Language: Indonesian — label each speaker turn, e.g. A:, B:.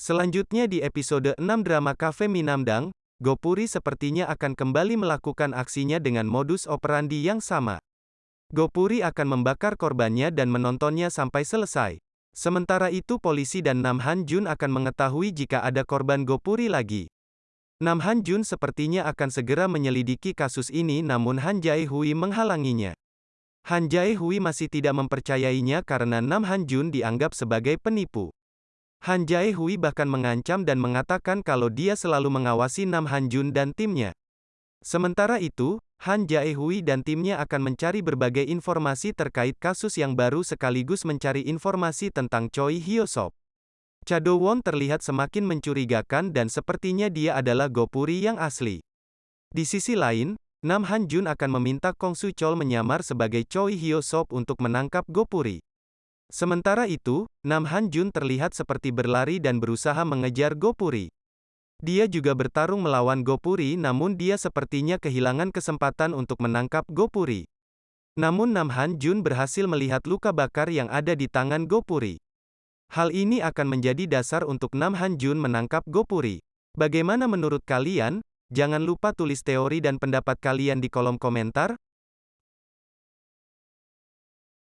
A: Selanjutnya di episode 6 drama Cafe Minamdang, Gopuri sepertinya akan kembali melakukan aksinya dengan modus operandi yang sama. Gopuri akan membakar korbannya dan menontonnya sampai selesai. Sementara itu polisi dan Nam Han Jun akan mengetahui jika ada korban Gopuri lagi. Nam Han Jun sepertinya akan segera menyelidiki kasus ini namun Han Jae Hui menghalanginya. Han Jae Hui masih tidak mempercayainya karena Nam Han Jun dianggap sebagai penipu. Han Jae Hui bahkan mengancam dan mengatakan kalau dia selalu mengawasi Nam Han Jun dan timnya. Sementara itu, Han Jae Hui dan timnya akan mencari berbagai informasi terkait kasus yang baru sekaligus mencari informasi tentang Choi Hyo Sop. Chado Won terlihat semakin mencurigakan dan sepertinya dia adalah Gopuri yang asli. Di sisi lain, Nam Han Jun akan meminta Kong Su Chol menyamar sebagai Choi Hyo Sop untuk menangkap Gopuri. Sementara itu, Nam Han Jun terlihat seperti berlari dan berusaha mengejar Gopuri. Dia juga bertarung melawan Gopuri namun dia sepertinya kehilangan kesempatan untuk menangkap Gopuri. Namun Nam Han Jun berhasil melihat luka bakar yang ada di tangan Gopuri. Hal ini akan menjadi dasar untuk Nam Han Jun menangkap Gopuri. Bagaimana menurut kalian? Jangan lupa tulis teori dan pendapat kalian di kolom komentar.